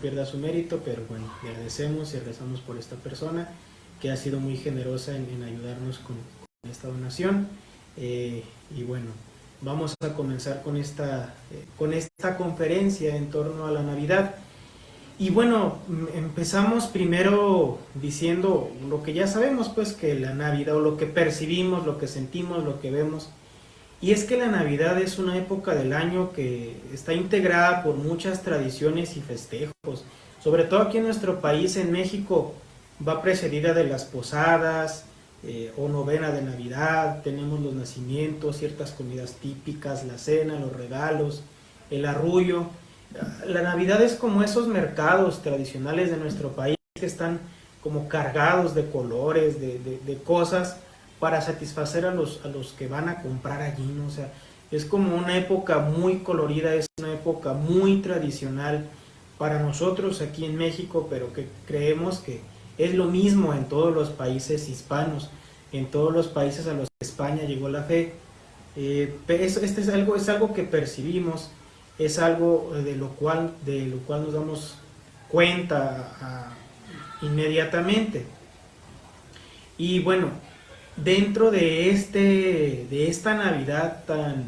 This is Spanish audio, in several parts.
pierda su mérito, pero bueno, le agradecemos y rezamos por esta persona que ha sido muy generosa en, ayudarnos con, esta donación. Eh, y bueno, vamos a comenzar con esta, eh, con esta conferencia en torno a la Navidad. Y bueno, empezamos primero diciendo lo que ya sabemos, pues que la Navidad, o lo que percibimos, lo que sentimos, lo que vemos, y es que la Navidad es una época del año que está integrada por muchas tradiciones y festejos. Sobre todo aquí en nuestro país, en México, va precedida de las posadas eh, o novena de Navidad. Tenemos los nacimientos, ciertas comidas típicas, la cena, los regalos, el arrullo. La Navidad es como esos mercados tradicionales de nuestro país que están como cargados de colores, de, de cosas para satisfacer a los, a los que van a comprar allí, ¿no? O sea, es como una época muy colorida, es una época muy tradicional para nosotros aquí en México, pero que creemos que es lo mismo en todos los países hispanos, en todos los países a los que España llegó la fe. Eh, este es algo, es algo que percibimos, es algo de lo cual, de lo cual nos damos cuenta ah, inmediatamente. Y bueno, dentro de, este, de esta Navidad tan, eh,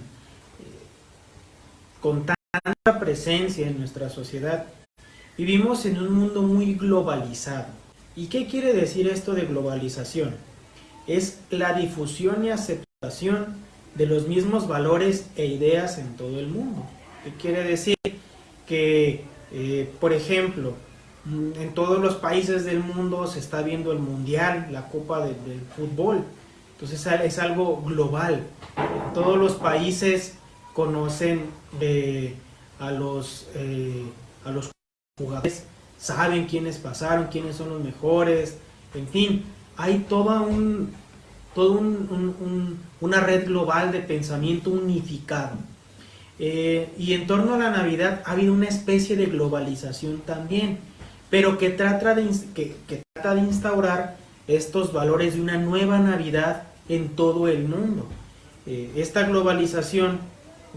con tanta presencia en nuestra sociedad, vivimos en un mundo muy globalizado. ¿Y qué quiere decir esto de globalización? Es la difusión y aceptación de los mismos valores e ideas en todo el mundo. ¿Qué quiere decir? Que, eh, por ejemplo, en todos los países del mundo se está viendo el mundial, la copa del fútbol. Entonces es algo global. Todos los países conocen a, los, eh, a los jugadores, saben quiénes pasaron, quiénes son los mejores, en fin, hay toda un, todo una red global de pensamiento unificado. Eh, y en torno a la Navidad ha habido una especie de globalización también, pero que trata de, que trata de instaurar estos valores de una nueva Navidad en todo el mundo. Eh, esta globalización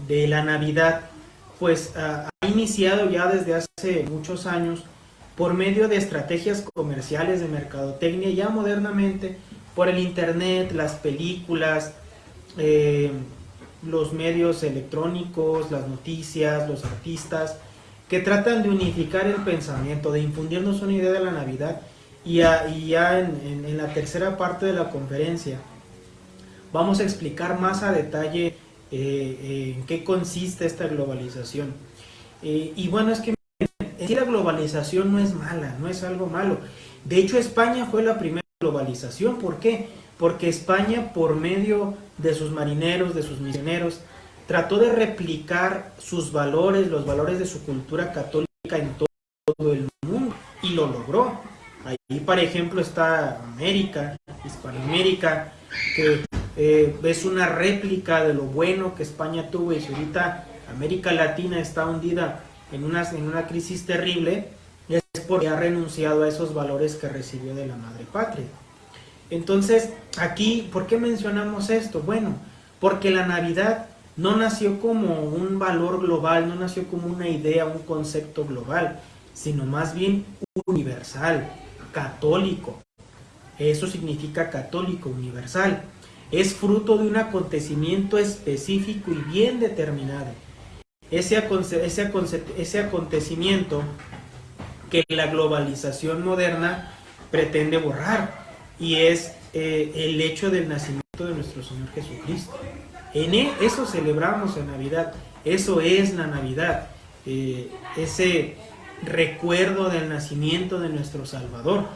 de la Navidad pues ha iniciado ya desde hace muchos años por medio de estrategias comerciales de mercadotecnia ya modernamente por el internet, las películas, eh, los medios electrónicos, las noticias, los artistas, que tratan de unificar el pensamiento, de infundirnos una idea de la Navidad y, ya en la tercera parte de la conferencia Vamos a explicar más a detalle eh, eh, en qué consiste esta globalización. Eh, y bueno, es que la globalización no es mala, no es algo malo. De hecho, España fue la primera globalización. ¿Por qué? Porque España, por medio de sus marineros, de sus misioneros, trató de replicar sus valores, los valores de su cultura católica en todo el mundo y lo logró. Ahí, por ejemplo, está América, Hispanoamérica, que eh, es una réplica de lo bueno que España tuvo y si ahorita América Latina está hundida en una, en una crisis terrible, es porque ha renunciado a esos valores que recibió de la madre patria. Entonces, aquí, ¿por qué mencionamos esto? Bueno, porque la Navidad no nació como un valor global, no nació como una idea, un concepto global, sino más bien universal, católico. Eso significa católico, universal es fruto de un acontecimiento específico y bien determinado. Ese, acontecimiento que la globalización moderna pretende borrar y es eh, el hecho del nacimiento de nuestro Señor Jesucristo. En e, eso celebramos en Navidad, eso es la Navidad, eh, ese recuerdo del nacimiento de nuestro Salvador.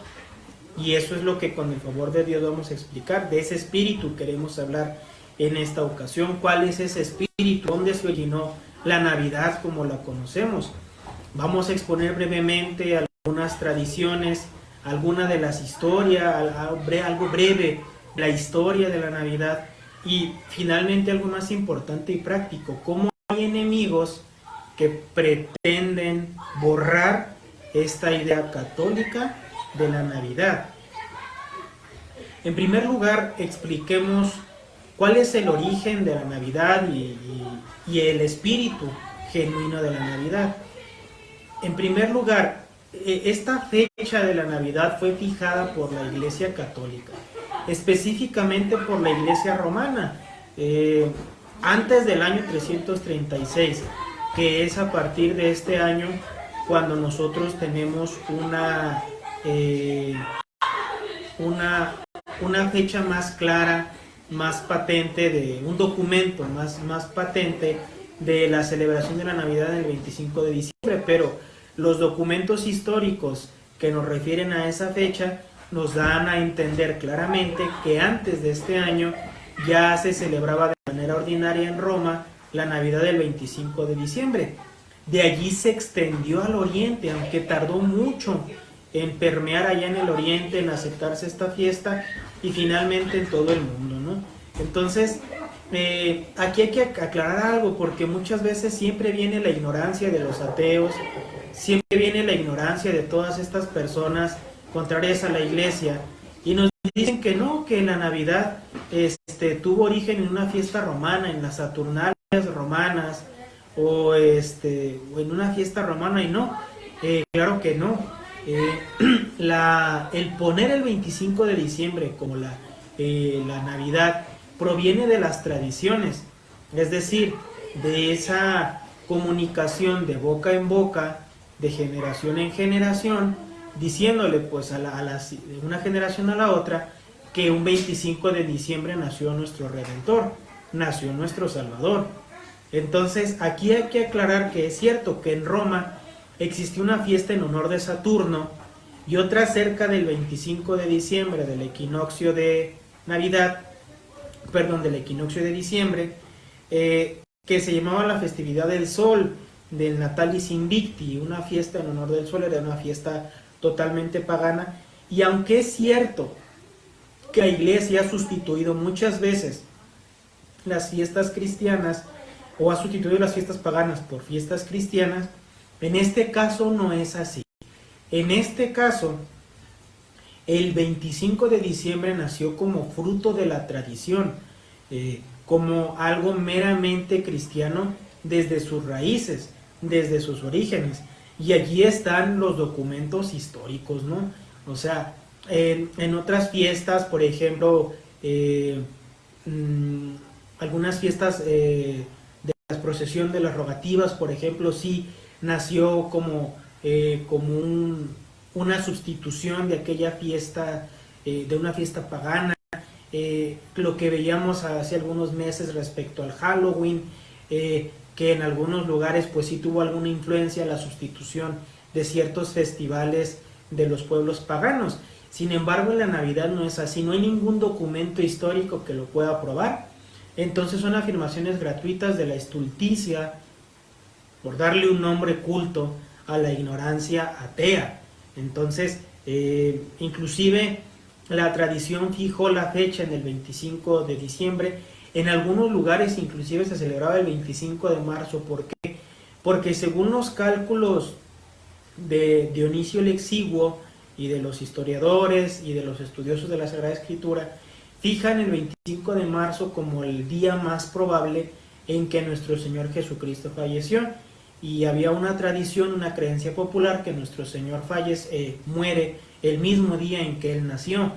Y eso es lo que con el favor de Dios vamos a explicar. De ese espíritu queremos hablar en esta ocasión. ¿Cuál es ese espíritu? ¿Dónde se originó la Navidad como la conocemos? Vamos a exponer brevemente algunas tradiciones, alguna de las historias, algo breve, la historia de la Navidad y finalmente algo más importante y práctico, cómo hay enemigos que pretenden borrar esta idea católica de la Navidad. En primer lugar, expliquemos cuál es el origen de la Navidad y, el espíritu genuino de la Navidad. En primer lugar, eh, esta fecha de la Navidad fue fijada por la Iglesia Católica, específicamente por la Iglesia Romana, eh, antes del año 336, que es a partir de este año cuando nosotros tenemos una, eh, una, una fecha más clara, más patente, de un documento más, más patente de la celebración de la Navidad el 25 de diciembre, pero los documentos históricos que nos refieren a esa fecha nos dan a entender claramente que antes de este año ya se celebraba de manera ordinaria en Roma la Navidad del 25 de diciembre. De allí se extendió al oriente, aunque tardó mucho en permear allá en el oriente, en aceptarse esta fiesta y finalmente en todo el mundo, ¿no? Entonces, eh, aquí hay que aclarar algo, porque muchas veces siempre viene la ignorancia de los ateos, siempre viene la ignorancia de todas estas personas contrarias a la iglesia, y nos dicen que no, que la Navidad este, tuvo origen en una fiesta romana, en las Saturnalias romanas, o, este, o en una fiesta romana, y no, eh, claro que no. Eh, el poner el 25 de diciembre como la, la Navidad proviene de las tradiciones, es decir, de esa comunicación de boca en boca, de generación en generación, diciéndole pues a, la, de una generación a la otra que un 25 de diciembre nació nuestro Redentor, nació nuestro Salvador. Entonces aquí hay que aclarar que es cierto que en Roma existió una fiesta en honor de Saturno y otra cerca del 25 de diciembre del equinoccio de Navidad perdón, del equinoccio de diciembre, eh, que se llamaba la festividad del sol, del Natalis Invicti, una fiesta en honor del sol, era una fiesta totalmente pagana, y aunque es cierto que la iglesia ha sustituido muchas veces las fiestas cristianas, o ha sustituido las fiestas paganas por fiestas cristianas, en este caso no es así. En este caso, el 25 de diciembre nació como fruto de la tradición, eh, como algo meramente cristiano desde sus raíces, desde sus orígenes. Y allí están los documentos históricos, ¿no? O sea, en, otras fiestas, por ejemplo, eh, mm, algunas fiestas eh, de la procesión de las rogativas, por ejemplo, sí nació como, como un, una sustitución de aquella fiesta, eh, de una fiesta pagana, eh, lo que veíamos hace algunos meses respecto al Halloween, eh, que en algunos lugares pues sí tuvo alguna influencia la sustitución de ciertos festivales de los pueblos paganos. Sin embargo, en la Navidad no es así, no hay ningún documento histórico que lo pueda probar. Entonces son afirmaciones gratuitas de la estulticia, por darle un nombre culto a la ignorancia atea. Entonces, eh, inclusive la tradición fijó la fecha en el 25 de diciembre. En algunos lugares inclusive se celebraba el 25 de marzo. ¿Por qué? Porque según los cálculos de Dionisio el y de los historiadores y de los estudiosos de la Sagrada Escritura, fijan el 25 de marzo como el día más probable en que nuestro Señor Jesucristo falleció y había una tradición, una creencia popular que nuestro Señor fallece, eh, muere el mismo día en que Él nació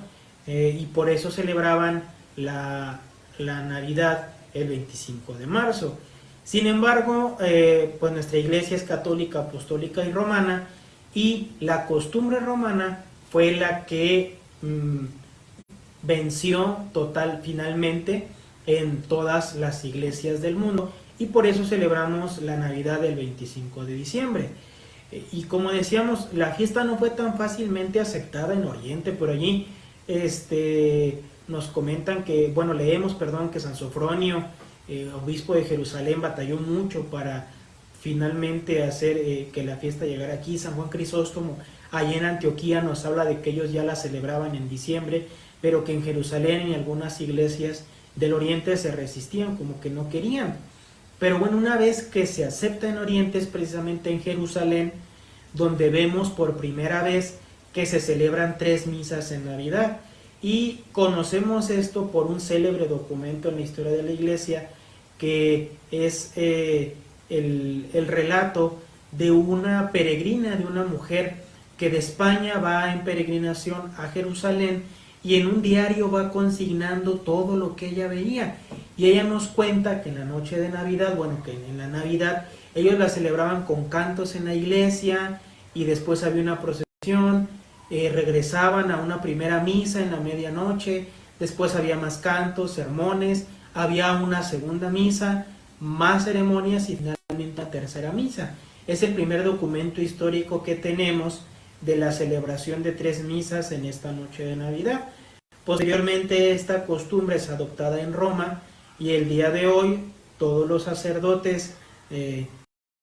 eh, y por eso celebraban la, Navidad el 25 de marzo. Sin embargo, eh, pues nuestra iglesia es católica, apostólica y romana y la costumbre romana fue la que mm, venció total finalmente en todas las iglesias del mundo y por eso celebramos la Navidad del 25 de diciembre. Eh, y como decíamos, la fiesta no fue tan fácilmente aceptada en Oriente, por allí este, nos comentan que, bueno, leemos, perdón, que San Sofronio, eh, obispo de Jerusalén, batalló mucho para finalmente hacer eh, que la fiesta llegara aquí. San Juan Crisóstomo, allá en Antioquía, nos habla de que ellos ya la celebraban en diciembre, pero que en Jerusalén y algunas iglesias del Oriente se resistían, como que no querían. Pero bueno, una vez que se acepta en Oriente es precisamente en Jerusalén donde vemos por primera vez que se celebran tres misas en Navidad. Y conocemos esto por un célebre documento en la historia de la iglesia que es eh, el, relato de una peregrina, de una mujer que de España va en peregrinación a Jerusalén y en un diario va consignando todo lo que ella veía. Y ella nos cuenta que en la noche de Navidad, bueno, que en la Navidad ellos la celebraban con cantos en la iglesia y después había una procesión, eh, regresaban a una primera misa en la medianoche, después había más cantos, sermones, había una segunda misa, más ceremonias y finalmente la tercera misa. Es el primer documento histórico que tenemos de la celebración de tres misas en esta noche de Navidad. Posteriormente esta costumbre es adoptada en Roma y el día de hoy todos los sacerdotes eh,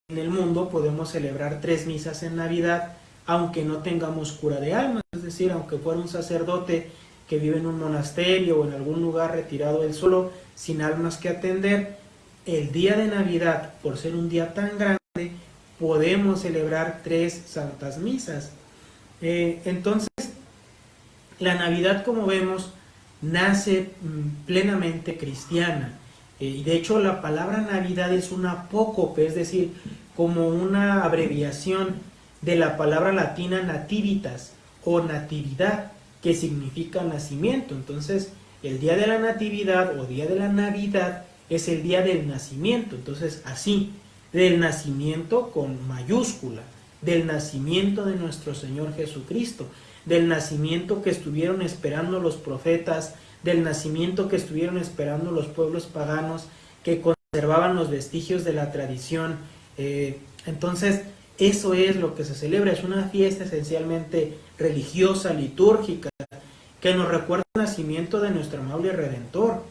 en el mundo podemos celebrar tres misas en Navidad aunque no tengamos cura de almas, es decir, aunque fuera un sacerdote que vive en un monasterio o en algún lugar retirado del solo, sin almas que atender, el día de Navidad, por ser un día tan grande, podemos celebrar tres santas misas. Eh, entonces, la Navidad, como vemos, nace mm, plenamente cristiana. Eh, y de hecho, la palabra Navidad es una apócope, es decir, como una abreviación de la palabra latina nativitas o natividad, que significa nacimiento. Entonces, el día de la natividad o día de la Navidad es el día del nacimiento. Entonces, así, del nacimiento con mayúscula del nacimiento de nuestro Señor Jesucristo, del nacimiento que estuvieron esperando los profetas, del nacimiento que estuvieron esperando los pueblos paganos que conservaban los vestigios de la tradición. Eh, entonces, eso es lo que se celebra, es una fiesta esencialmente religiosa, litúrgica, que nos recuerda el nacimiento de nuestro amable Redentor.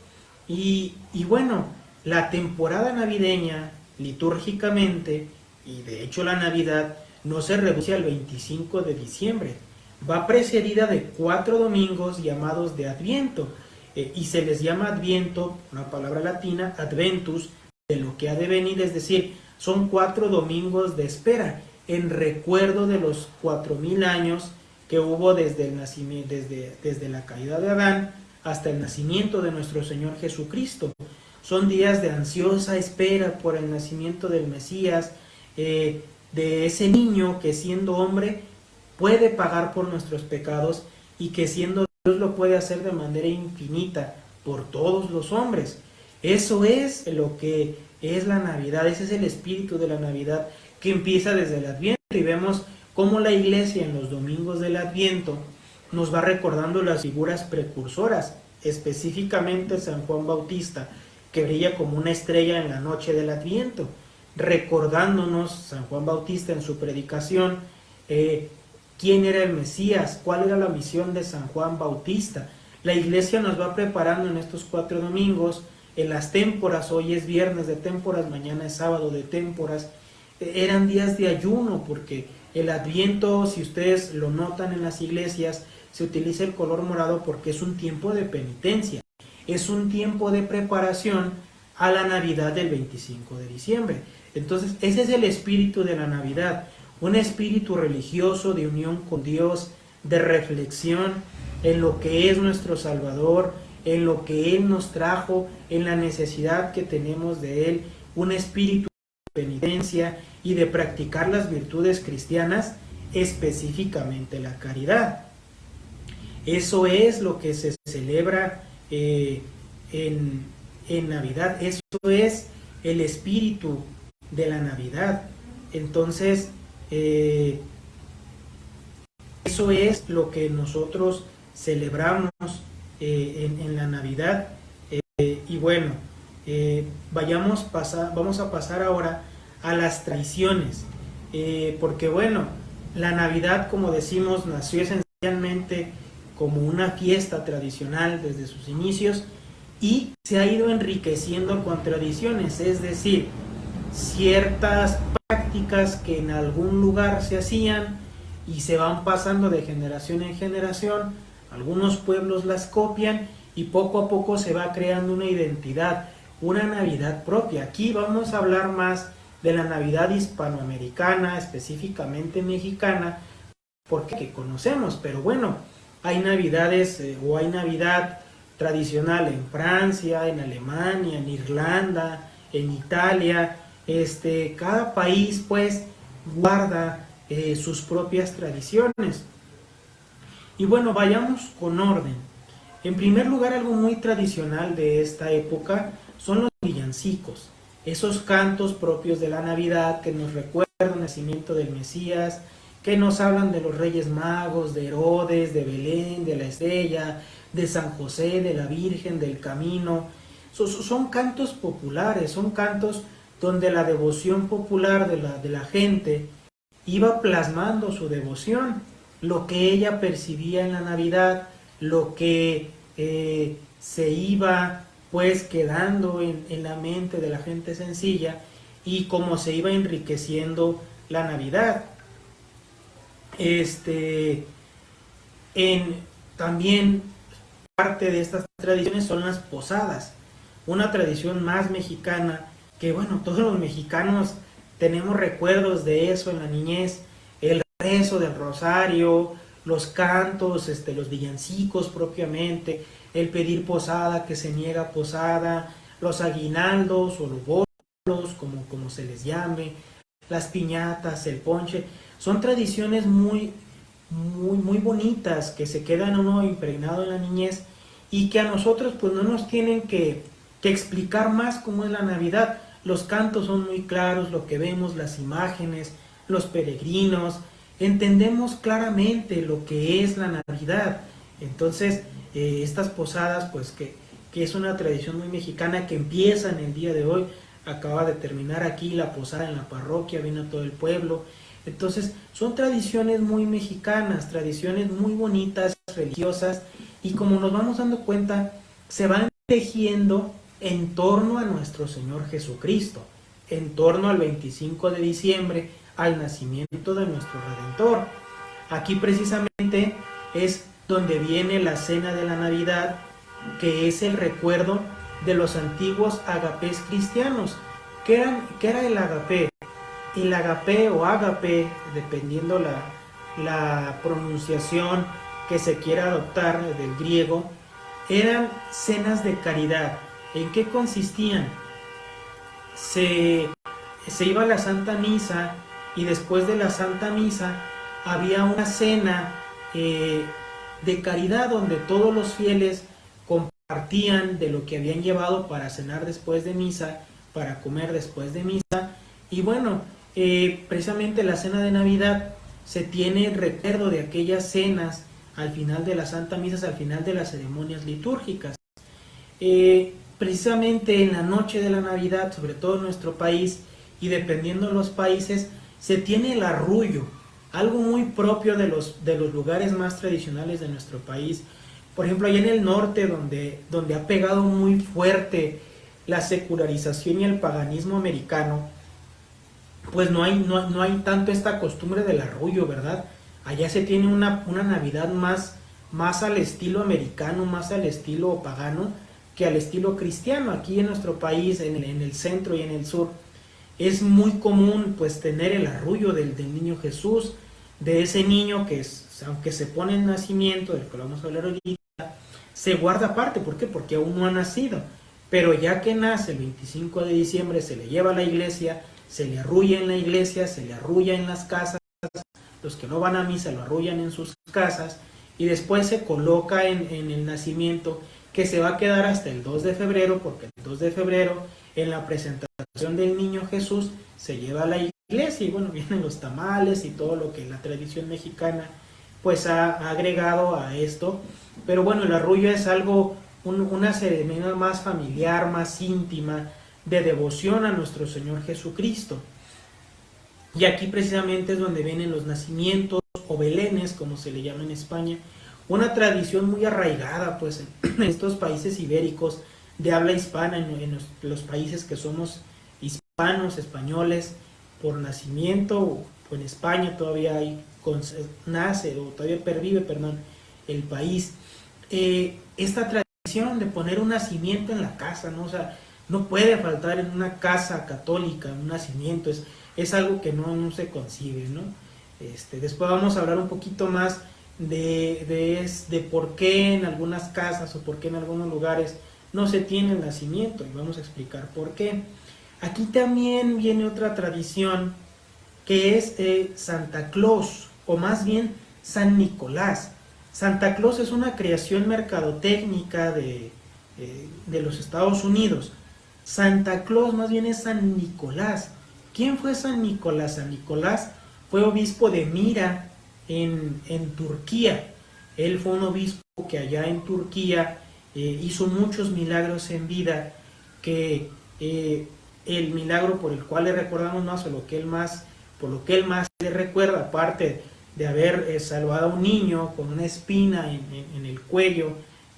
Y, y bueno, la temporada navideña, litúrgicamente, y de hecho la Navidad, no se reduce al 25 de diciembre. Va precedida de cuatro domingos llamados de Adviento, eh, y se les llama Adviento, una palabra latina, Adventus, de lo que ha de venir, es decir, son cuatro domingos de espera, en recuerdo de los cuatro mil años que hubo desde, el nacimiento, desde, desde la caída de Adán hasta el nacimiento de nuestro Señor Jesucristo. Son días de ansiosa espera por el nacimiento del Mesías, eh, de ese niño que siendo hombre puede pagar por nuestros pecados y que siendo Dios lo puede hacer de manera infinita por todos los hombres. Eso es lo que es la Navidad, ese es el espíritu de la Navidad que empieza desde el Adviento y vemos cómo la iglesia en los domingos del Adviento nos va recordando las figuras precursoras, específicamente San Juan Bautista, que brilla como una estrella en la noche del Adviento recordándonos San Juan Bautista en su predicación eh, quién era el Mesías, cuál era la misión de San Juan Bautista. La iglesia nos va preparando en estos cuatro domingos, en las témporas, hoy es viernes de témporas, mañana es sábado de témporas, eh, eran días de ayuno porque el adviento, si ustedes lo notan en las iglesias, se utiliza el color morado porque es un tiempo de penitencia, es un tiempo de preparación a la Navidad del 25 de diciembre. Entonces, ese es el espíritu de la Navidad, un espíritu religioso de unión con Dios, de reflexión en lo que es nuestro Salvador, en lo que Él nos trajo, en la necesidad que tenemos de Él, un espíritu de penitencia y de practicar las virtudes cristianas, específicamente la caridad. Eso es lo que se celebra eh, en, en Navidad, eso es el espíritu de la Navidad. Entonces, eh, eso es lo que nosotros celebramos eh, en, la Navidad. Eh, y bueno, vayamos pasar, vamos a pasar ahora a las tradiciones. porque bueno, la Navidad, como decimos, nació esencialmente como una fiesta tradicional desde sus inicios y se ha ido enriqueciendo con tradiciones, es decir, ciertas prácticas que en algún lugar se hacían y se van pasando de generación en generación, algunos pueblos las copian y poco a poco se va creando una identidad, una Navidad propia. Aquí vamos a hablar más de la Navidad hispanoamericana, específicamente mexicana, porque conocemos, pero bueno, hay Navidades eh, o hay Navidad tradicional en Francia, en Alemania, en Irlanda, en Italia, este, cada país pues guarda eh, sus propias tradiciones. Y bueno, vayamos con orden. En primer lugar, algo muy tradicional de esta época son los villancicos, esos cantos propios de la Navidad que nos recuerdan el nacimiento del Mesías, que nos hablan de los Reyes Magos, de Herodes, de Belén, de la Estrella, de San José, de la Virgen, del Camino. Son, cantos populares, son cantos donde la devoción popular de la, de la gente iba plasmando su devoción, lo que ella percibía en la Navidad, lo que eh, se iba pues quedando en, en, la mente de la gente sencilla y cómo se iba enriqueciendo la Navidad. Este, en, también parte de estas tradiciones son las posadas, una tradición más mexicana que bueno, todos los mexicanos tenemos recuerdos de eso en la niñez, el rezo del rosario, los cantos, este, los villancicos propiamente, el pedir posada, que se niega posada, los aguinaldos o los bolos, como, como se les llame, las piñatas, el ponche, son tradiciones muy, muy, muy bonitas que se quedan uno impregnado en la niñez y que a nosotros pues no nos tienen que, que explicar más cómo es la Navidad, los cantos son muy claros, lo que vemos, las imágenes, los peregrinos, entendemos claramente lo que es la Navidad. Entonces, eh, estas posadas, pues que, que, es una tradición muy mexicana que empieza en el día de hoy, acaba de terminar aquí la posada en la parroquia, vino todo el pueblo. Entonces, son tradiciones muy mexicanas, tradiciones muy bonitas, religiosas, y como nos vamos dando cuenta, se van tejiendo en torno a nuestro Señor Jesucristo, en torno al 25 de diciembre, al nacimiento de nuestro Redentor. Aquí precisamente es donde viene la cena de la Navidad, que es el recuerdo de los antiguos agapés cristianos. ¿Qué, era el agapé? El agapé o agape, dependiendo la, la pronunciación que se quiera adoptar del griego, eran cenas de caridad, ¿En qué consistían? Se, iba a la Santa Misa y después de la Santa Misa había una cena eh, de caridad donde todos los fieles compartían de lo que habían llevado para cenar después de misa, para comer después de misa. Y bueno, eh, precisamente la cena de Navidad se tiene recuerdo de aquellas cenas al final de la Santa Misa, al final de las ceremonias litúrgicas. Eh, precisamente en la noche de la Navidad, sobre todo en nuestro país, y dependiendo de los países, se tiene el arrullo, algo muy propio de los, de los lugares más tradicionales de nuestro país. Por ejemplo, allá en el norte, donde, donde ha pegado muy fuerte la secularización y el paganismo americano, pues no hay, no, no hay tanto esta costumbre del arrullo, ¿verdad? Allá se tiene una, una Navidad más, más al estilo americano, más al estilo pagano, que al estilo cristiano. Aquí en nuestro país, en el, centro y en el sur, es muy común pues tener el arrullo del, niño Jesús, de ese niño que aunque se pone en nacimiento, del que vamos a hablar ahorita, se guarda aparte. ¿Por qué? Porque aún no ha nacido. Pero ya que nace el 25 de diciembre, se le lleva a la iglesia, se le arrulla en la iglesia, se le arrulla en las casas, los que no van a misa lo arrullan en sus casas, y después se coloca en, en el nacimiento que se va a quedar hasta el 2 de febrero, porque el 2 de febrero en la presentación del niño Jesús se lleva a la iglesia y bueno, vienen los tamales y todo lo que la tradición mexicana pues ha, agregado a esto. Pero bueno, el arrullo es algo, una ceremonia más familiar, más íntima, de devoción a nuestro Señor Jesucristo. Y aquí precisamente es donde vienen los nacimientos o belenes, como se le llama en España, una tradición muy arraigada pues en estos países ibéricos de habla hispana, en, los, países que somos hispanos, españoles, por nacimiento, o en España todavía hay, nace o todavía pervive, perdón, el país. Eh, esta tradición de poner un nacimiento en la casa, ¿no? O sea, no puede faltar en una casa católica un nacimiento, es, es algo que no, no se concibe, ¿no? Este, después vamos a hablar un poquito más de, de, por qué en algunas casas o por qué en algunos lugares no se tiene el nacimiento y vamos a explicar por qué. Aquí también viene otra tradición que es eh, Santa Claus, o más bien San Nicolás. Santa Claus es una creación mercadotécnica de, eh, de los Estados Unidos. Santa Claus más bien es San Nicolás. ¿Quién fue San Nicolás? San Nicolás fue obispo de Mira en, Turquía. Él fue un obispo que allá en Turquía eh, hizo muchos milagros en vida, que eh, el milagro por el cual le recordamos más, o lo que él más, por lo que él más le recuerda, aparte de haber eh, salvado a un niño con una espina en, el cuello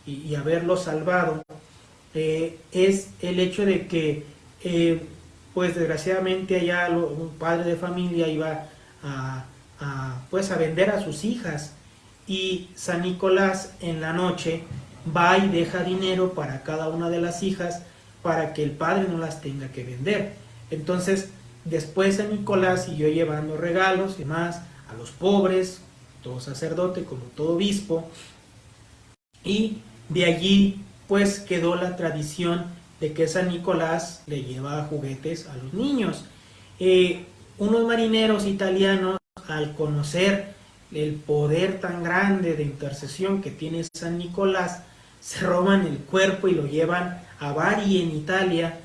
y, haberlo salvado, es el hecho de que pues desgraciadamente allá un padre de familia iba a, pues a vender a sus hijas y San Nicolás en la noche va y deja dinero para cada una de las hijas para que el padre no las tenga que vender. Entonces, después San Nicolás siguió llevando regalos y más a los pobres, todo sacerdote como todo obispo, y de allí pues quedó la tradición de que San Nicolás le lleva juguetes a los niños. Eh, unos marineros italianos, al conocer el poder tan grande de intercesión que tiene San Nicolás, se roban el cuerpo y lo llevan a Bari en Italia.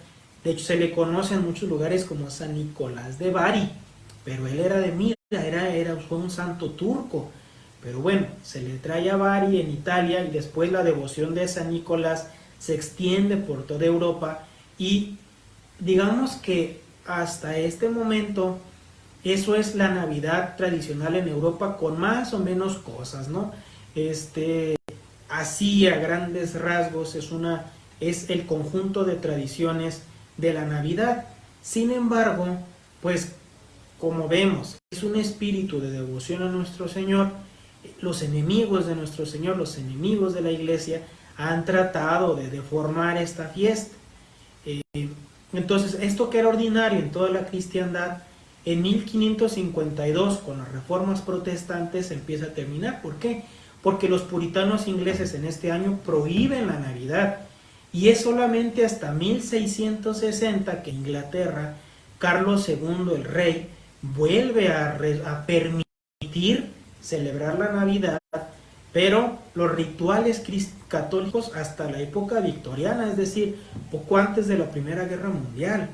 De hecho, se le conoce en muchos lugares como San Nicolás de Bari, pero él era de Mira, era, un santo turco. Pero bueno, se le trae a Bari en Italia y después la devoción de San Nicolás se extiende por toda Europa y digamos que hasta este momento eso es la Navidad tradicional en Europa con más o menos cosas, ¿no? Este, así a grandes rasgos es, una, es el conjunto de tradiciones de la Navidad. Sin embargo, pues como vemos, es un espíritu de devoción a nuestro Señor. Los enemigos de nuestro Señor, los enemigos de la iglesia, han tratado de deformar esta fiesta. Eh, entonces, esto que era ordinario en toda la cristiandad, en 1552, con las reformas protestantes, empieza a terminar. ¿Por qué? Porque los puritanos ingleses en este año prohíben la Navidad. Y es solamente hasta 1660 que Inglaterra, Carlos II, el rey, vuelve a, permitir celebrar la Navidad pero los rituales católicos hasta la época victoriana, es decir, poco antes de la Primera Guerra Mundial.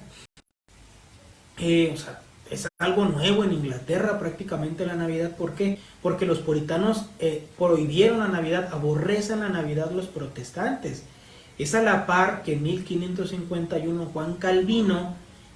Eh, o sea, es algo nuevo en Inglaterra prácticamente la Navidad. ¿Por qué? Porque los puritanos eh, prohibieron la Navidad, aborrecen la Navidad los protestantes. Es a la par que en 1551 Juan Calvino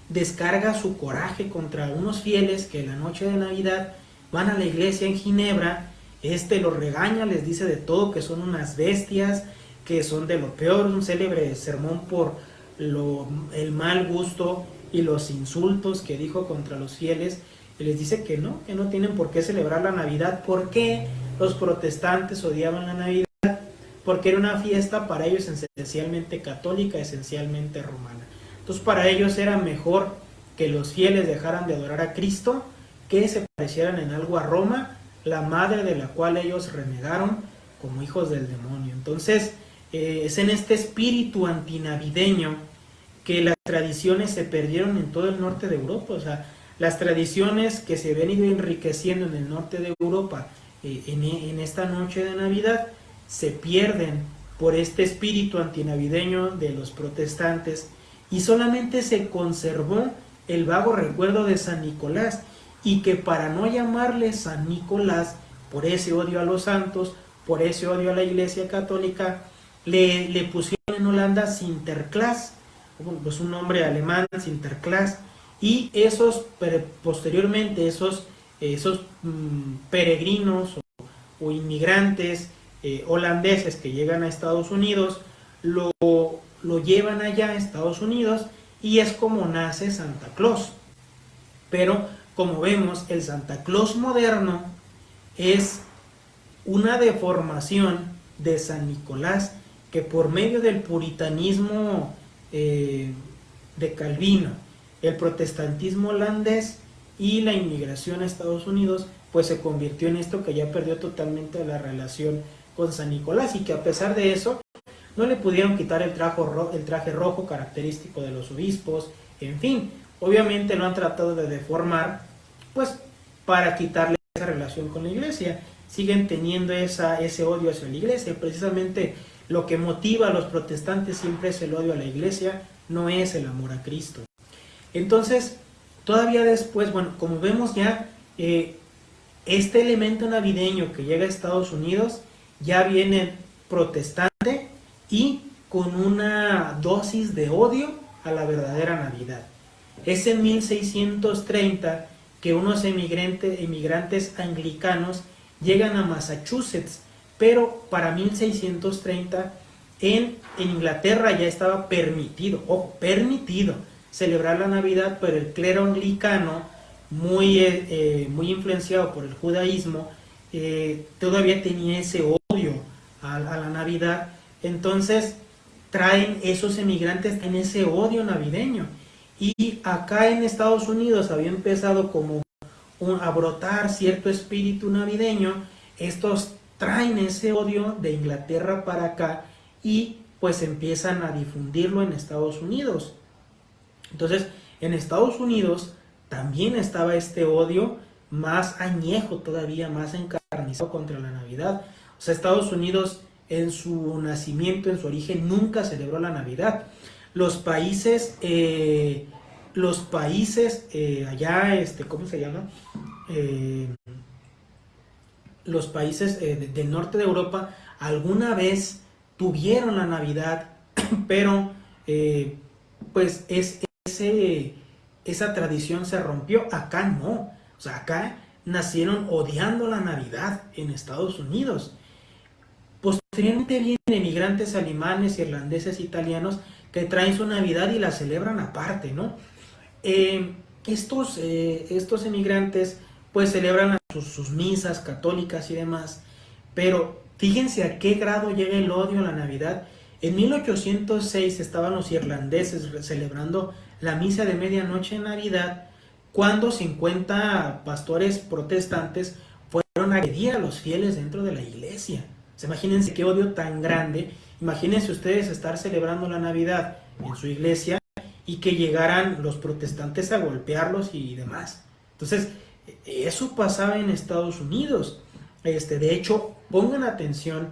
descarga su coraje contra unos fieles que la noche de Navidad van a la iglesia en Ginebra este los regaña, les dice de todo, que son unas bestias, que son de lo peor, un célebre sermón por lo, el mal gusto y los insultos que dijo contra los fieles, y les dice que no, que no tienen por qué celebrar la Navidad. ¿Por qué los protestantes odiaban la Navidad? Porque era una fiesta para ellos esencialmente católica, esencialmente romana. Entonces para ellos era mejor que los fieles dejaran de adorar a Cristo, que se parecieran en algo a Roma, la madre de la cual ellos renegaron como hijos del demonio. Entonces, eh, es en este espíritu antinavideño que las tradiciones se perdieron en todo el norte de Europa. O sea, las tradiciones que se ven ido enriqueciendo en el norte de Europa eh, en, esta noche de Navidad se pierden por este espíritu antinavideño de los protestantes y solamente se conservó el vago recuerdo de San Nicolás y que para no llamarle San Nicolás, por ese odio a los santos, por ese odio a la iglesia católica, le pusieron en Holanda Sinterklaas, pues un nombre alemán, Sinterklaas, y esos, posteriormente, esos, esos mm, peregrinos o, inmigrantes eh, holandeses que llegan a Estados Unidos, lo, lo llevan allá a Estados Unidos y es como nace Santa Claus. Pero como vemos, el Santa Claus moderno es una deformación de San Nicolás que por medio del puritanismo eh, de Calvino, el protestantismo holandés y la inmigración a Estados Unidos, pues se convirtió en esto que ya perdió totalmente la relación con San Nicolás y que a pesar de eso no le pudieron quitar el traje, el traje rojo característico de los obispos, en fin, Obviamente lo han tratado de deformar pues para quitarle esa relación con la iglesia. Siguen teniendo esa, ese odio hacia la iglesia. Precisamente lo que motiva a los protestantes siempre es el odio a la iglesia, no es el amor a Cristo. Entonces, todavía después, bueno, como vemos ya, eh, este elemento navideño que llega a Estados Unidos ya viene protestante y con una dosis de odio a la verdadera Navidad. Es en 1630 que unos emigrantes anglicanos llegan a Massachusetts, pero para 1630 en, en Inglaterra ya estaba permitido, ojo, permitido celebrar la Navidad, pero el clero anglicano, muy, eh, eh, muy influenciado por el judaísmo, eh, todavía tenía ese odio a, la Navidad. Entonces traen esos emigrantes en ese odio navideño. Y acá en Estados Unidos había empezado como a brotar cierto espíritu navideño. Estos traen ese odio de Inglaterra para acá y pues empiezan a difundirlo en Estados Unidos. Entonces, en Estados Unidos también estaba este odio más añejo todavía, más encarnizado contra la Navidad. O sea, Estados Unidos en su nacimiento, en su origen, nunca celebró la Navidad. Los países, eh, los países eh, allá, este, ¿cómo se llama? Eh, los países del norte de Europa alguna vez tuvieron la Navidad, pero pues es, ese, esa tradición se rompió. Acá no. O sea, acá nacieron odiando la Navidad en Estados Unidos. Posteriormente vienen emigrantes alemanes, irlandeses, italianos que traen su Navidad y la celebran aparte, ¿no? Eh, estos, eh, estos emigrantes pues celebran sus, misas católicas y demás, pero fíjense a qué grado llega el odio a la Navidad. En 1806 estaban los irlandeses celebrando la misa de medianoche en Navidad cuando 50 pastores protestantes fueron a agredir a los fieles dentro de la iglesia imagínense qué odio tan grande. Imagínense ustedes estar celebrando la Navidad en su iglesia y que llegaran los protestantes a golpearlos y demás. Entonces, eso pasaba en Estados Unidos. Este, de hecho, pongan atención,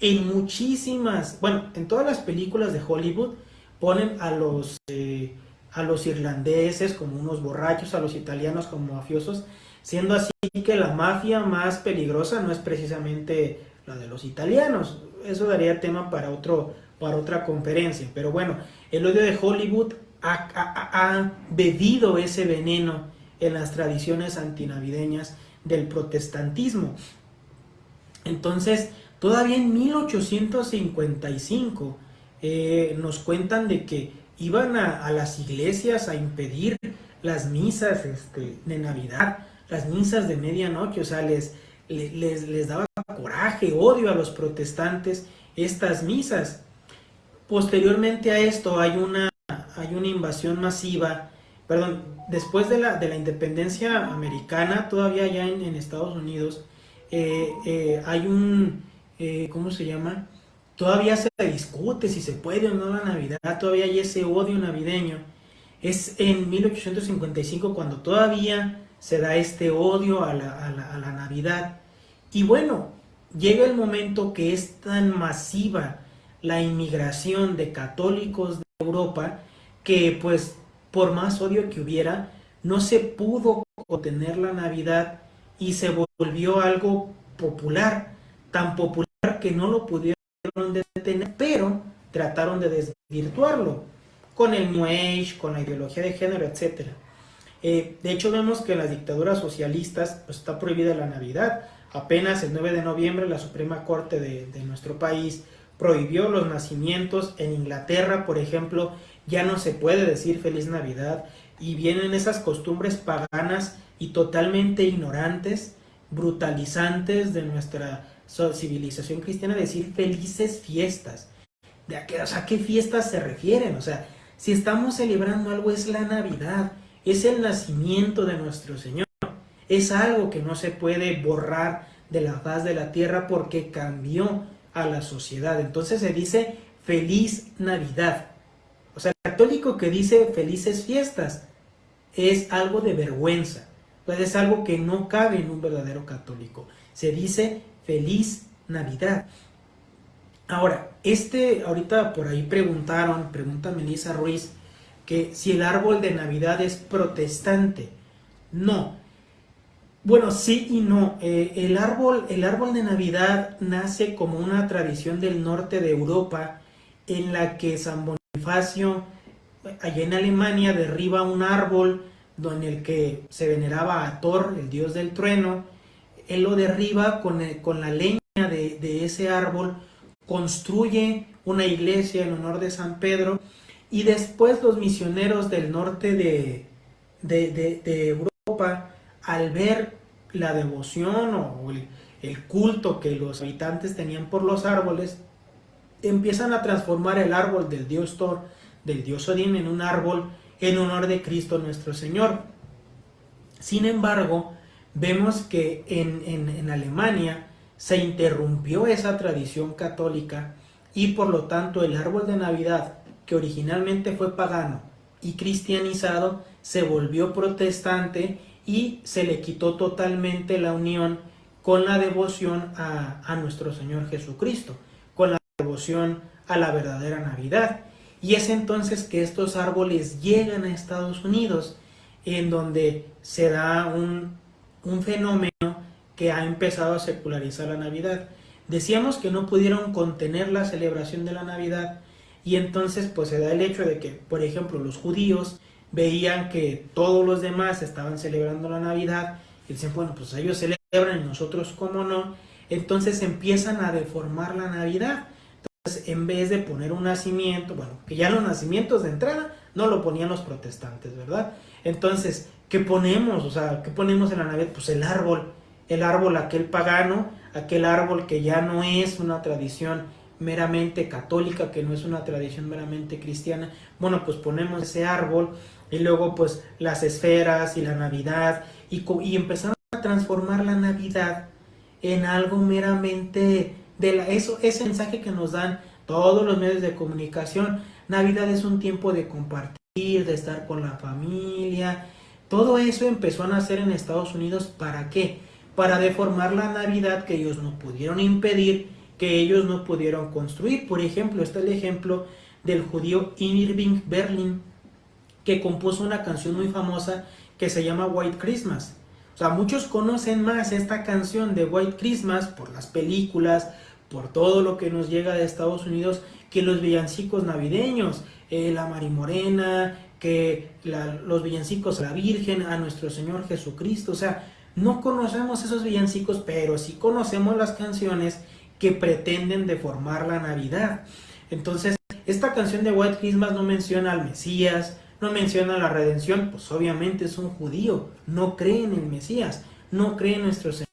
en muchísimas, bueno, en todas las películas de Hollywood ponen a los, eh, a los irlandeses como unos borrachos, a los italianos como mafiosos, siendo así que la mafia más peligrosa no es precisamente la de los italianos. Eso daría tema para, otro, para otra conferencia. Pero bueno, el odio de Hollywood ha, bebido ese veneno en las tradiciones antinavideñas del protestantismo. Entonces, todavía en 1855 eh, nos cuentan de que iban a, las iglesias a impedir las misas este, de Navidad, las misas de medianoche, o sea, les, les, les daba coraje, odio a los protestantes estas misas. Posteriormente a esto hay una, hay una invasión masiva, perdón, después de la, de la independencia americana, todavía ya en, Estados Unidos, eh, eh, hay un, eh, ¿cómo se llama? Todavía se discute si se puede o no la Navidad, todavía hay ese odio navideño. Es en 1855 cuando todavía se da este odio a la, a la Navidad. Y bueno, llega el momento que es tan masiva la inmigración de católicos de Europa que pues por más odio que hubiera, no se pudo contener la Navidad y se volvió algo popular, tan popular que no lo pudieron detener, pero trataron de desvirtuarlo con el New Age, con la ideología de género, etc. Eh, de hecho vemos que en las dictaduras socialistas pues, está prohibida la Navidad, Apenas el 9 de noviembre la Suprema Corte de, nuestro país prohibió los nacimientos. En Inglaterra, por ejemplo, ya no se puede decir feliz Navidad y vienen esas costumbres paganas y totalmente ignorantes, brutalizantes de nuestra civilización cristiana, decir felices fiestas. ¿De a qué, o sea, qué fiestas se refieren? O sea, si estamos celebrando algo es la Navidad, es el nacimiento de nuestro Señor es algo que no se puede borrar de la faz de la tierra porque cambió a la sociedad. Entonces se dice feliz Navidad. O sea, el católico que dice felices fiestas es algo de vergüenza. pues es algo que no cabe en un verdadero católico. Se dice feliz Navidad. Ahora, este, ahorita por ahí preguntaron, pregunta Melissa Ruiz, que si el árbol de Navidad es protestante. No. Bueno, sí y no. Eh, el, árbol, el árbol de Navidad nace como una tradición del norte de Europa en la que San Allá en Alemania, derriba un árbol donde el que se veneraba a Thor, el dios del trueno, él lo derriba con, con la leña de, ese árbol construye una iglesia en honor de San Pedro y después los misioneros del norte de, de, Europa, al ver la devoción o el, culto que los habitantes tenían por los árboles, empiezan a transformar el árbol del dios Thor, del dios Odín, en un árbol en honor de Cristo nuestro Señor. Sin embargo, vemos que en, en, en Alemania se interrumpió esa tradición católica y por lo tanto el árbol de Navidad, que originalmente fue pagano y cristianizado, se volvió protestante y se le quitó totalmente la unión con la devoción a, nuestro Señor Jesucristo, devoción a la verdadera Navidad. Y es entonces que estos árboles llegan a Estados Unidos, en donde se da un, fenómeno que ha empezado a secularizar la Navidad. Decíamos que no pudieron contener la celebración de la Navidad y entonces pues se da el hecho de que, por ejemplo, los judíos veían que todos los demás estaban celebrando la Navidad y dicen, bueno, pues ellos celebran y nosotros cómo no. Entonces empiezan a deformar la Navidad. Entonces, en vez de poner un nacimiento, bueno, que ya los nacimientos de entrada no lo ponían los protestantes, ¿verdad? Entonces, ¿qué ponemos? O sea, ¿qué ponemos en la Navidad? Pues el árbol el árbol aquel pagano, aquel árbol que ya no es una tradición meramente católica, que no es una tradición meramente cristiana, bueno, pues ponemos ese árbol y luego pues las esferas y la Navidad y, y empezamos a transformar la Navidad en algo meramente de la, eso, ese mensaje que nos dan todos los medios de comunicación. Navidad es un tiempo de compartir, de estar con la familia. Todo eso empezó a nacer en Estados Unidos. ¿Para qué? para deformar la Navidad que ellos no pudieron impedir, que ellos no pudieron construir. Por ejemplo, está el ejemplo del judío Irving Berlin, que compuso una canción muy famosa que se llama White Christmas. O sea, muchos conocen más esta canción de White Christmas por las películas, por todo lo que nos llega de Estados Unidos, que los villancicos navideños, eh, la Marimorena, que los villancicos a la Virgen, a nuestro Señor Jesucristo. O sea, no conocemos esos villancicos, pero sí conocemos las canciones que pretenden deformar la Navidad. Entonces, esta canción de White Christmas no menciona al Mesías, no menciona la redención, pues obviamente es un judío, no cree en el Mesías, no cree en nuestro Señor.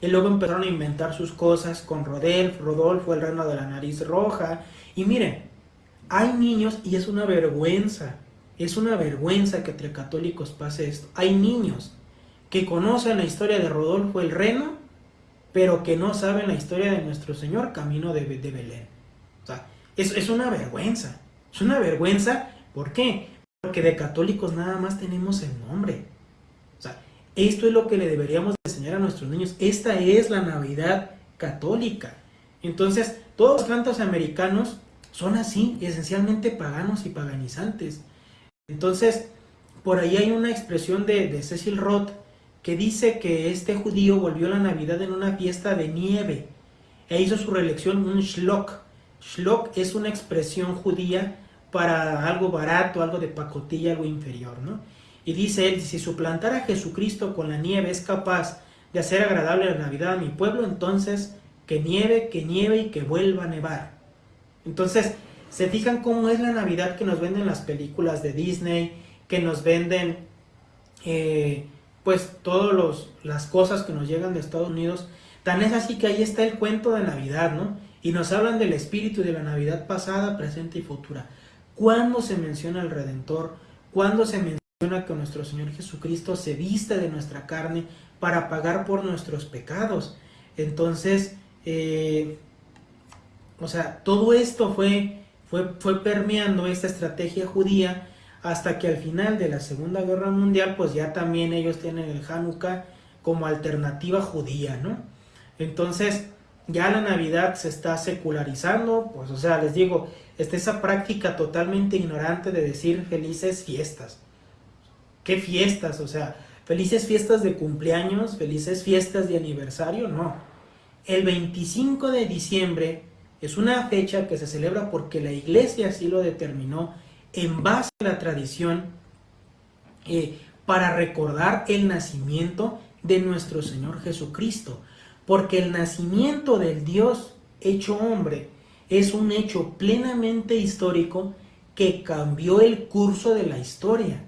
Y luego empezaron a inventar sus cosas con Rodolfo, Rodolfo, el reino de la nariz roja. Y miren, hay niños y es una vergüenza, es una vergüenza que entre católicos pase esto. Hay niños que conocen la historia de Rodolfo el Reno, pero que no saben la historia de nuestro Señor camino de, de Belén. O sea, es, es una vergüenza. Es una vergüenza, ¿por qué? Porque de católicos nada más tenemos el nombre. O sea, esto es lo que le deberíamos a nuestros niños. Esta es la Navidad católica. Entonces, todos los cantos americanos son así, esencialmente paganos y paganizantes. Entonces, por ahí hay una expresión de, de Cecil Roth que dice que este judío volvió la Navidad en una fiesta de nieve e hizo su reelección un shlok. Shlok es una expresión judía para algo barato, algo de pacotilla, algo inferior, ¿no? Y dice él, si suplantar a Jesucristo con la nieve es capaz de hacer agradable la Navidad a mi pueblo, entonces que nieve, que nieve y que vuelva a nevar. Entonces, se fijan cómo es la Navidad que nos venden las películas de Disney, que nos venden eh, pues todas las cosas que nos llegan de Estados Unidos. Tan es así que ahí está el cuento de Navidad, ¿no? Y nos hablan del espíritu de la Navidad pasada, presente y futura. ¿Cuándo se menciona el Redentor? ¿Cuándo se menciona que nuestro Señor Jesucristo se viste de nuestra carne para pagar por nuestros pecados? Entonces, eh, o sea, todo esto fue, fue, fue permeando esta estrategia judía hasta que al final de la Segunda Guerra Mundial, pues ya también ellos tienen el Hanukkah como alternativa judía, ¿no? Entonces, ya la Navidad se está secularizando, pues o sea, les digo, está esa práctica totalmente ignorante de decir felices fiestas. ¿Qué fiestas? O sea, felices fiestas de cumpleaños, felices fiestas de aniversario, no. El 25 de diciembre es una fecha que se celebra porque la iglesia así lo determinó en base a la tradición eh, para recordar el nacimiento de nuestro Señor Jesucristo. Porque el nacimiento del Dios hecho hombre es un hecho plenamente histórico que cambió el curso de la historia,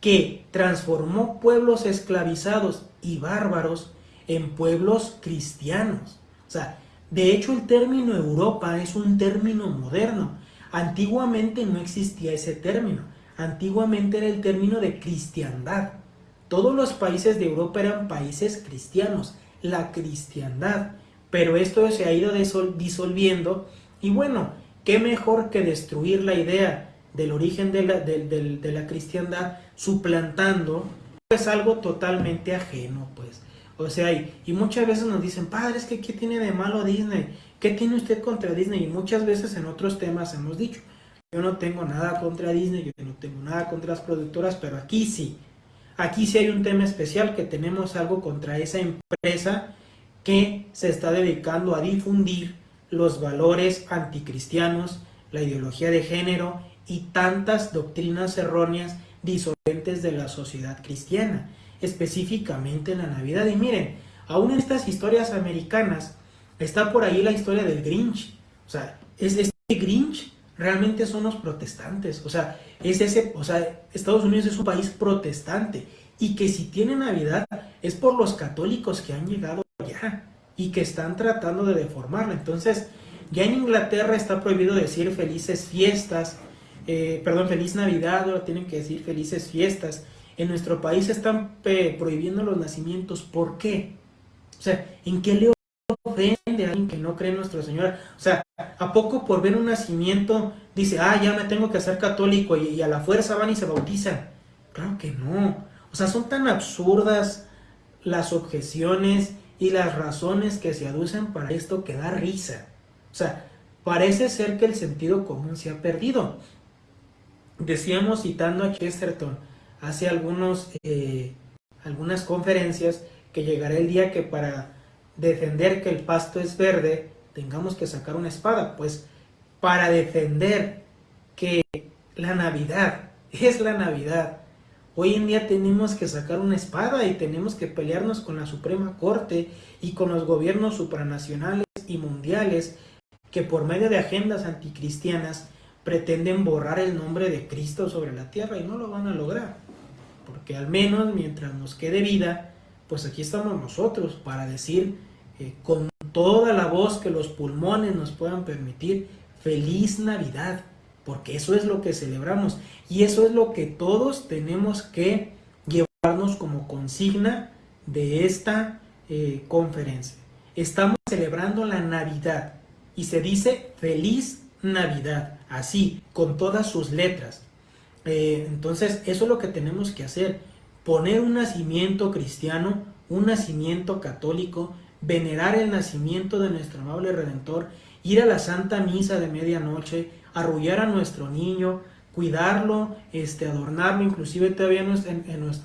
que transformó pueblos esclavizados y bárbaros en pueblos cristianos. O sea, de hecho el término Europa es un término moderno. Antiguamente no existía ese término. Antiguamente era el término de cristiandad. Todos los países de Europa eran países cristianos, la cristiandad. Pero esto se ha ido disolviendo y bueno, qué mejor que destruir la idea del origen de la, de, la cristiandad suplantando pues algo totalmente ajeno pues. O sea, y, y, muchas veces nos dicen, padre, que ¿qué tiene de malo Disney? ¿Qué tiene usted contra Disney? Y muchas veces en otros temas hemos dicho, yo no tengo nada contra Disney, yo no tengo nada contra las productoras, pero aquí sí. Aquí sí hay un tema especial que tenemos algo contra esa empresa que se está dedicando a difundir los valores anticristianos, la ideología de género y tantas doctrinas erróneas disolventes de la sociedad cristiana, específicamente en la Navidad. Y miren, aún en estas historias americanas está por ahí la historia del Grinch. O sea, es este Grinch realmente son los protestantes. O sea, es ese, o sea, Estados Unidos es un país protestante y que si tiene Navidad es por los católicos que han llegado allá y que están tratando de deformarla. Entonces, ya en Inglaterra está prohibido decir felices fiestas, eh, perdón, feliz Navidad, ahora tienen que decir felices fiestas. En nuestro país están prohibiendo los nacimientos. ¿Por qué? O sea, ¿en qué le ofende a alguien que no cree en nuestro Señor? O sea, ¿a poco por ver un nacimiento dice, ah, ya me tengo que ser católico y, y a la fuerza van y se bautizan? Claro que no. O sea, son tan absurdas las objeciones y las razones que se aducen para esto que da risa. O sea, parece ser que el sentido común se ha perdido. Decíamos citando a Chesterton hace algunos, eh, algunas conferencias que llegará el día que para defender que el pasto es verde tengamos que sacar una espada. Pues para defender que la Navidad es la Navidad Hoy en día tenemos que sacar una espada y tenemos que pelearnos con la Suprema Corte y con los gobiernos supranacionales y mundiales que por medio de agendas anticristianas pretenden borrar el nombre de Cristo sobre la tierra y no lo van a lograr. Porque al menos mientras nos quede vida, pues aquí estamos nosotros para decir eh, con toda la voz que los pulmones nos puedan permitir, feliz Navidad porque eso es lo que celebramos y eso es lo que todos tenemos que llevarnos como consigna de esta eh, conferencia. Estamos celebrando la Navidad y se dice feliz Navidad, así, con todas sus letras. Eh, entonces, eso es lo que tenemos que hacer, poner un nacimiento cristiano, un nacimiento católico, venerar el nacimiento de nuestro amable Redentor, ir a la Santa Misa de medianoche, arrullar a nuestro niño, cuidarlo, este, adornarlo, inclusive todavía en,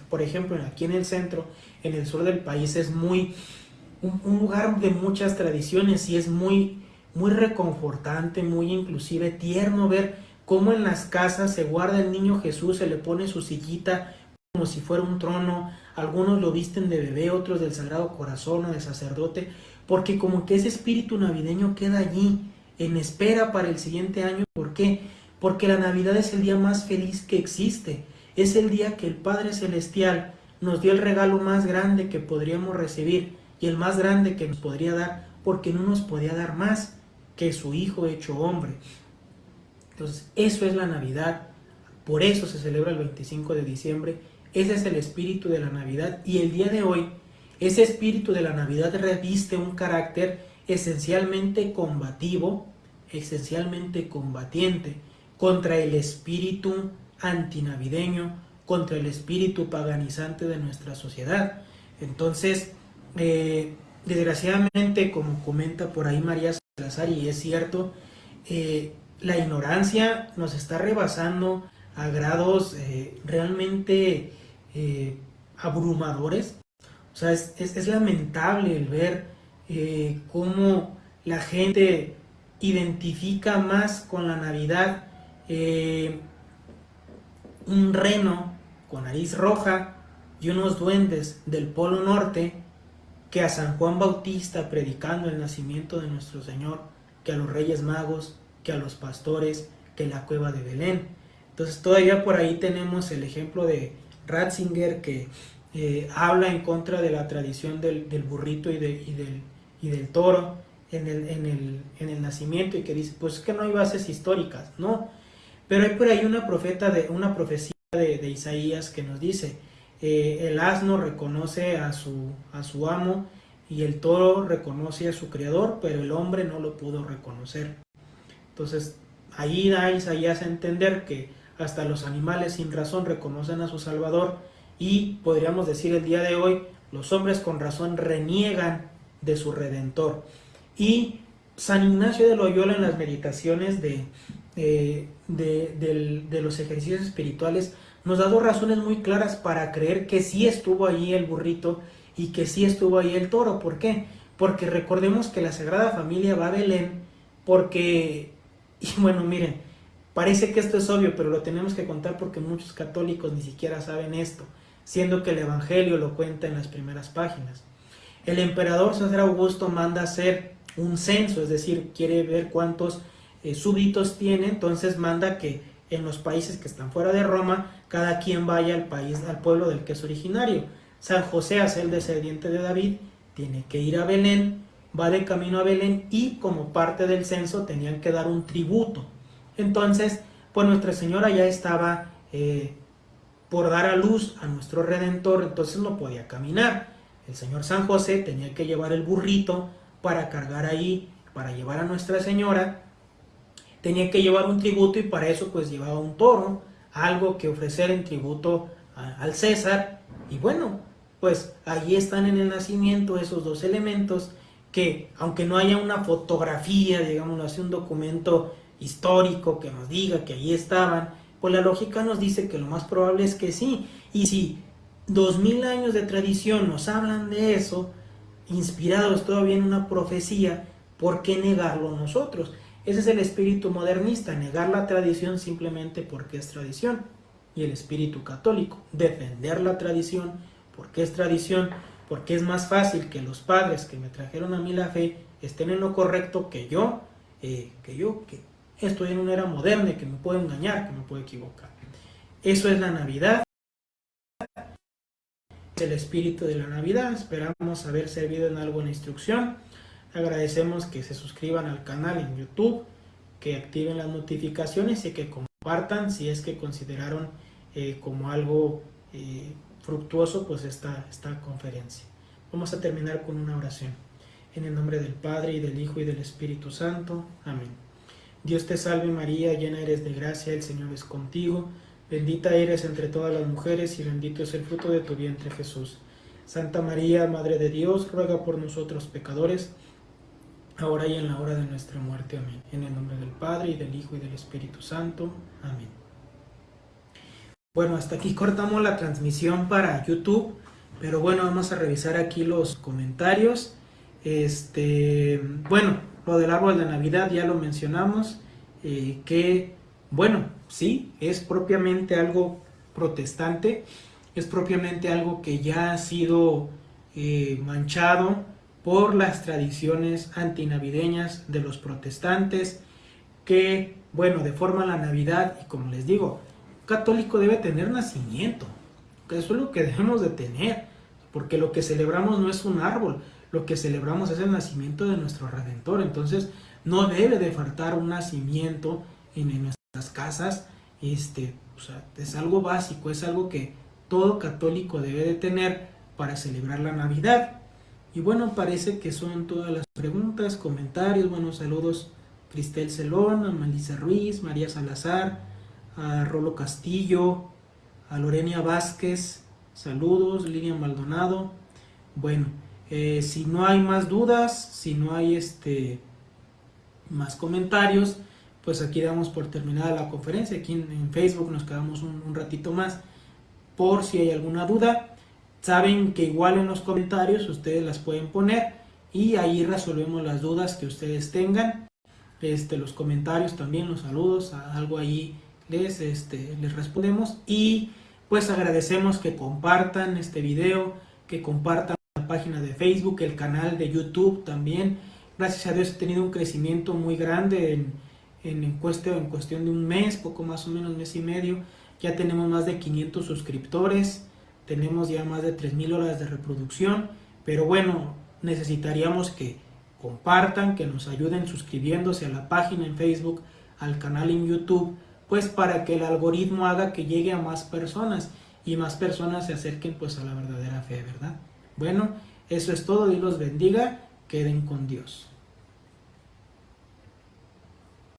por ejemplo, aquí en el centro, en el sur del país es muy, un, lugar de muchas tradiciones y es muy, muy reconfortante, muy inclusive tierno ver cómo en las casas se guarda el niño Jesús, se le pone su sillita como si fuera un trono, algunos lo visten de bebé, otros del Sagrado Corazón o de sacerdote, porque como que ese espíritu navideño queda allí, en espera para el siguiente año. ¿Por qué? Porque la Navidad es el día más feliz que existe. Es el día que el Padre Celestial nos dio el regalo más grande que podríamos recibir y el más grande que nos podría dar, porque no nos podía dar más que su Hijo hecho hombre. Entonces, eso es la Navidad. Por eso se celebra el 25 de diciembre. Ese es el espíritu de la Navidad. Y el día de hoy, ese espíritu de la Navidad reviste un carácter esencialmente combativo, esencialmente combatiente contra el espíritu antinavideño, contra el espíritu paganizante de nuestra sociedad. Entonces, eh, desgraciadamente, como comenta por ahí María Salazar, y es cierto, eh, la ignorancia nos está rebasando a grados eh, realmente abrumadores. O sea, es, lamentable el ver cómo la gente identifica más con la Navidad un reno con nariz roja y unos duendes del Polo Norte que a San Juan Bautista predicando el nacimiento de nuestro Señor, que a los Reyes Magos, que a los pastores, que la cueva de Belén. Entonces todavía por ahí tenemos el ejemplo de Ratzinger que eh, habla en contra de la tradición del, burrito y, del, toro en el, en, el, en el nacimiento y que dice, pues es que no hay bases históricas, no. Pero hay por ahí una, profeta de, una profecía de, Isaías que nos dice, eh, el asno reconoce a su, a su amo y el toro reconoce a su creador, pero el hombre no lo pudo reconocer. Entonces, ahí da Isaías a entender que hasta los animales sin razón reconocen a su Salvador y podríamos decir el día de hoy, los hombres con razón reniegan de su Redentor. Y San Ignacio de Loyola en las meditaciones de, eh, de, los ejercicios espirituales nos da dos razones muy claras para creer que sí estuvo ahí el burrito y que sí estuvo ahí el toro. ¿Por qué? Porque recordemos que la Sagrada Familia va a Belén porque, y bueno, miren, parece que esto es obvio, pero lo tenemos que contar porque muchos católicos ni siquiera saben esto, siendo que el Evangelio lo cuenta en las primeras páginas. El emperador César Augusto manda hacer un censo, es decir, quiere ver cuántos eh, súbditos tiene, entonces manda que en los países que están fuera de Roma, cada quien vaya al país, al pueblo del que es originario. San José, hace el descendiente de David, tiene que ir a Belén, va de camino a Belén y como parte del censo tenían que dar un tributo. Entonces, pues Nuestra Señora ya estaba eh, por dar a luz a nuestro Redentor, entonces no podía caminar. El Señor San José tenía que llevar el burrito para cargar ahí, para llevar a Nuestra Señora tenía que llevar un tributo y para eso pues llevaba un toro, algo que ofrecer en tributo al César. Y bueno, pues ahí están en el nacimiento esos dos elementos que aunque no haya una fotografía, digamos así, un documento histórico que nos diga que ahí estaban, pues la lógica nos dice que lo más probable es que sí. Y si dos mil años de tradición nos hablan de eso, inspirados todavía en una profecía, ¿por qué negarlo nosotros? Ese es el espíritu modernista, negar la tradición simplemente porque es tradición. Y el espíritu católico, defender la tradición porque es tradición, porque es más fácil que los padres que me trajeron a mí la fe estén en lo correcto que yo, eh, que yo, que estoy en una era moderna y que me puedo engañar, que me puedo equivocar. Eso es la Navidad, el espíritu de la Navidad. Esperamos haber servido en algo en instrucción. Agradecemos que se suscriban al canal en YouTube, que activen las notificaciones y que compartan si es que consideraron eh, como algo eh, fructuoso pues esta, esta conferencia. Vamos a terminar con una oración. En el nombre del Padre, y del Hijo, y del Espíritu Santo. Amén. Dios te salve María, llena eres de gracia, el Señor es contigo. Bendita eres entre todas las mujeres, y bendito es el fruto de tu vientre Jesús. Santa María, Madre de Dios, ruega por nosotros pecadores, ahora y en la hora de nuestra muerte. Amén. En el nombre del Padre, y del Hijo, y del Espíritu Santo. Amén. Bueno, hasta aquí cortamos la transmisión para YouTube, pero bueno, vamos a revisar aquí los comentarios. Este, bueno, lo del árbol de Navidad ya lo mencionamos, eh, que, bueno, sí, es propiamente algo protestante, es propiamente algo que ya ha sido eh, manchado por las tradiciones antinavideñas de los protestantes que, bueno, deforman la Navidad y como les digo, católico debe tener nacimiento, que eso es lo que debemos de tener, porque lo que celebramos no es un árbol, lo que celebramos es el nacimiento de nuestro Redentor, entonces no debe de faltar un nacimiento en, nuestras casas, este, es algo básico, es algo que todo católico debe de tener para celebrar la Navidad. Y bueno, parece que son todas las preguntas, comentarios, buenos saludos Cristel Celón, Melissa Ruiz, María Salazar, a Rolo Castillo, a Lorenia Vázquez, saludos, Lilian Maldonado. Bueno, eh, si no hay más dudas, si no hay este más comentarios, pues aquí damos por terminada la conferencia. Aquí en, Facebook nos quedamos un, ratito más por si hay alguna duda. Saben que igual en los comentarios ustedes las pueden poner y ahí resolvemos las dudas que ustedes tengan. Este, los comentarios también, los saludos, algo ahí les, este, les respondemos y pues agradecemos que compartan este video, que compartan la página de Facebook, el canal de YouTube también. Gracias a Dios he tenido un crecimiento muy grande en, en, cuestión, en cuestión de un mes, poco más o menos mes y medio. Ya tenemos más de 500 suscriptores, tenemos ya más de 3.000 horas de reproducción, pero bueno, necesitaríamos que compartan, que nos ayuden suscribiéndose a la página en Facebook, al canal en YouTube, pues para que el algoritmo haga que llegue a más personas y más personas se acerquen pues a la verdadera fe, ¿verdad? Bueno, eso es todo, Dios los bendiga, queden con Dios.